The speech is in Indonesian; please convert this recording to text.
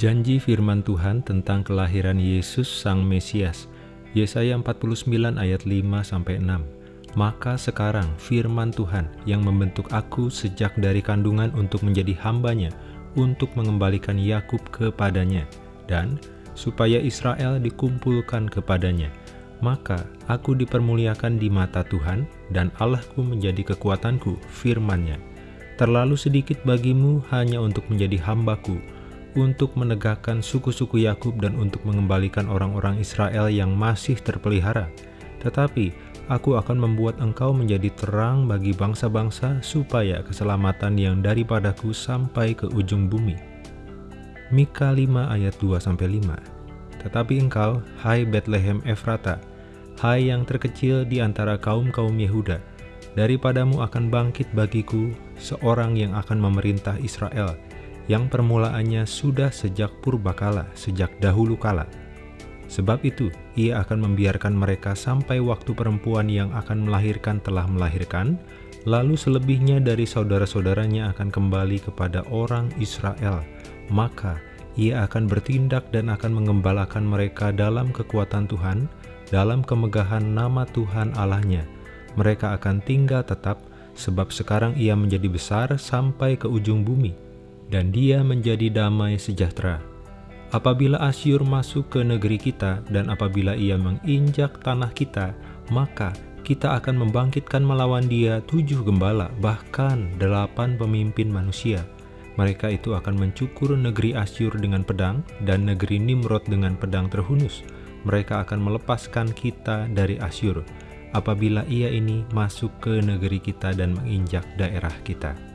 Janji firman Tuhan tentang kelahiran Yesus Sang Mesias. Yesaya 49 ayat 5-6 Maka sekarang firman Tuhan yang membentuk aku sejak dari kandungan untuk menjadi hambanya, untuk mengembalikan Yakub kepadanya, dan supaya Israel dikumpulkan kepadanya. Maka aku dipermuliakan di mata Tuhan, dan Allahku menjadi kekuatanku, firmannya. Terlalu sedikit bagimu hanya untuk menjadi hambaku, untuk menegakkan suku-suku Yakub dan untuk mengembalikan orang-orang Israel yang masih terpelihara. Tetapi aku akan membuat engkau menjadi terang bagi bangsa-bangsa supaya keselamatan yang daripadaku sampai ke ujung bumi. Mika 5 ayat 2-5 Tetapi engkau, hai Bethlehem Efrata, hai yang terkecil di antara kaum-kaum Yehuda, daripadamu akan bangkit bagiku seorang yang akan memerintah Israel, yang permulaannya sudah sejak purbakala, sejak dahulu kala. Sebab itu, ia akan membiarkan mereka sampai waktu perempuan yang akan melahirkan telah melahirkan, lalu selebihnya dari saudara-saudaranya akan kembali kepada orang Israel. Maka, ia akan bertindak dan akan mengembalakan mereka dalam kekuatan Tuhan, dalam kemegahan nama Tuhan Allahnya. Mereka akan tinggal tetap, sebab sekarang ia menjadi besar sampai ke ujung bumi dan dia menjadi damai sejahtera. Apabila Asyur masuk ke negeri kita dan apabila ia menginjak tanah kita, maka kita akan membangkitkan melawan dia tujuh gembala, bahkan delapan pemimpin manusia. Mereka itu akan mencukur negeri Asyur dengan pedang dan negeri Nimrod dengan pedang terhunus. Mereka akan melepaskan kita dari Asyur apabila ia ini masuk ke negeri kita dan menginjak daerah kita.